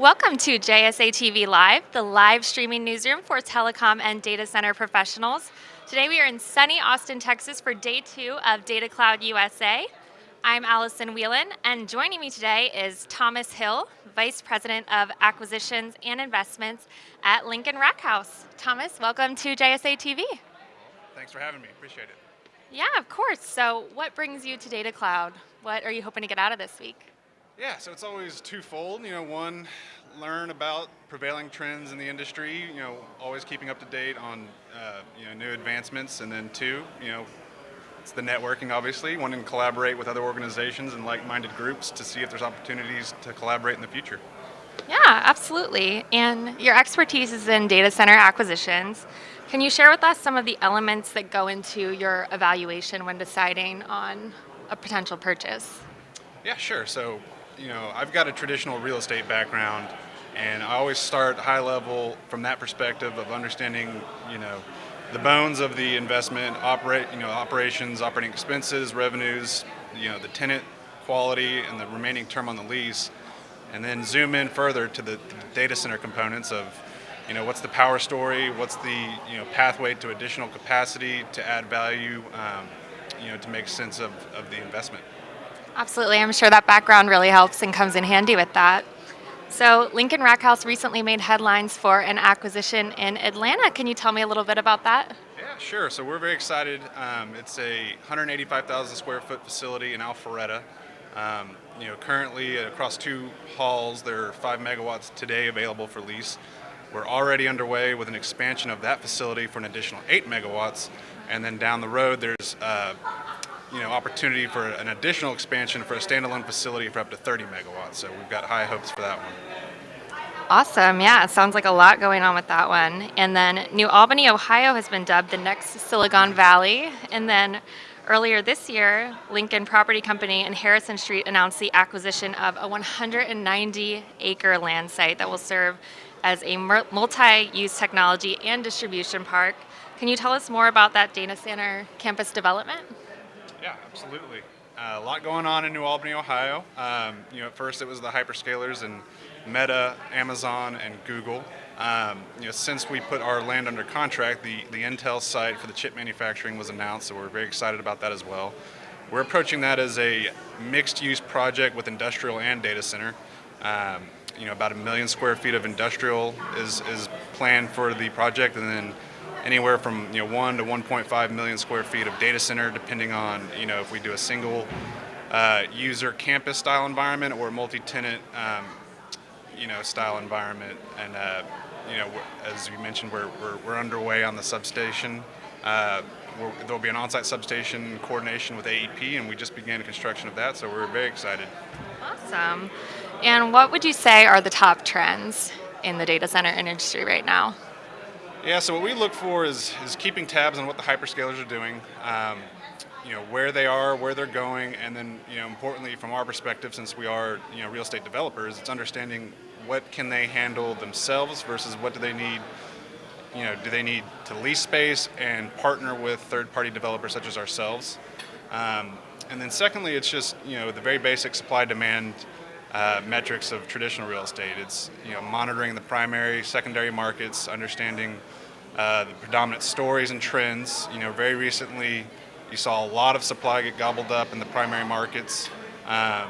Welcome to JSA TV Live, the live streaming newsroom for telecom and data center professionals. Today we are in sunny Austin, Texas for day two of Data Cloud USA. I'm Allison Whelan, and joining me today is Thomas Hill, Vice President of Acquisitions and Investments at Lincoln Rackhouse. Thomas, welcome to JSA TV. Thanks for having me, appreciate it. Yeah, of course. So what brings you to Data Cloud? What are you hoping to get out of this week? Yeah, so it's always twofold. You know, one, learn about prevailing trends in the industry. You know, always keeping up to date on uh, you know new advancements, and then two, you know, it's the networking. Obviously, wanting to collaborate with other organizations and like-minded groups to see if there's opportunities to collaborate in the future. Yeah, absolutely. And your expertise is in data center acquisitions. Can you share with us some of the elements that go into your evaluation when deciding on a potential purchase? Yeah, sure. So you know, I've got a traditional real estate background, and I always start high level from that perspective of understanding, you know, the bones of the investment, operate, you know, operations, operating expenses, revenues, you know, the tenant quality, and the remaining term on the lease, and then zoom in further to the, the data center components of, you know, what's the power story, what's the you know pathway to additional capacity to add value, um, you know, to make sense of, of the investment. Absolutely, I'm sure that background really helps and comes in handy with that. So Lincoln Rackhouse recently made headlines for an acquisition in Atlanta. Can you tell me a little bit about that? Yeah, sure. So we're very excited. Um, it's a 185,000 square foot facility in Alpharetta. Um, you know, currently across two halls, there are five megawatts today available for lease. We're already underway with an expansion of that facility for an additional eight megawatts, and then down the road, there's uh, you know, opportunity for an additional expansion for a standalone facility for up to 30 megawatts. So we've got high hopes for that one. Awesome. Yeah, it sounds like a lot going on with that one. And then New Albany, Ohio has been dubbed the next Silicon Valley. And then earlier this year, Lincoln Property Company and Harrison Street announced the acquisition of a 190 acre land site that will serve as a multi-use technology and distribution park. Can you tell us more about that data center campus development? Yeah, absolutely. Uh, a lot going on in New Albany, Ohio. Um, you know, at first it was the hyperscalers and Meta, Amazon, and Google. Um, you know, since we put our land under contract, the, the Intel site for the chip manufacturing was announced, so we're very excited about that as well. We're approaching that as a mixed-use project with industrial and data center. Um, you know, about a million square feet of industrial is, is planned for the project, and then anywhere from you know one to 1.5 million square feet of data center, depending on you know if we do a single uh, user campus style environment or a multi-tenant um, you know style environment. And uh, you know as you mentioned, we're, we're, we're underway on the substation. Uh, there'll be an on-site substation coordination with AEP, and we just began construction of that, so we're very excited. Awesome. And what would you say are the top trends in the data center industry right now? Yeah, so what we look for is, is keeping tabs on what the hyperscalers are doing, um, you know, where they are, where they're going, and then, you know, importantly from our perspective, since we are, you know, real estate developers, it's understanding what can they handle themselves versus what do they need, you know, do they need to lease space and partner with third-party developers such as ourselves. Um, and then secondly, it's just, you know, the very basic supply-demand uh, metrics of traditional real estate. It's you know monitoring the primary, secondary markets, understanding uh, the predominant stories and trends. You know, very recently, you saw a lot of supply get gobbled up in the primary markets. Um,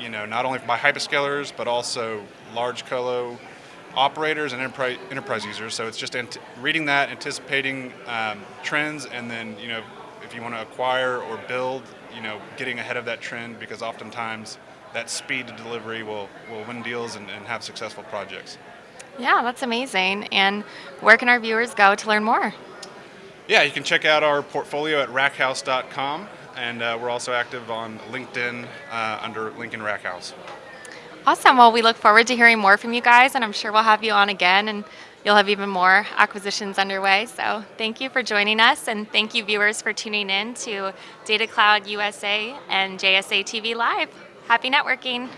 you know, not only by hyperscalers, but also large colo operators and enterprise, users. So it's just reading that, anticipating um, trends, and then you know, if you want to acquire or build, you know, getting ahead of that trend because oftentimes that speed to delivery will, will win deals and, and have successful projects. Yeah, that's amazing. And where can our viewers go to learn more? Yeah, you can check out our portfolio at rackhouse.com, and uh, we're also active on LinkedIn uh, under Lincoln Rackhouse. Awesome. Well, we look forward to hearing more from you guys, and I'm sure we'll have you on again, and you'll have even more acquisitions underway. So thank you for joining us, and thank you, viewers, for tuning in to Data Cloud USA and JSA TV Live. Happy networking.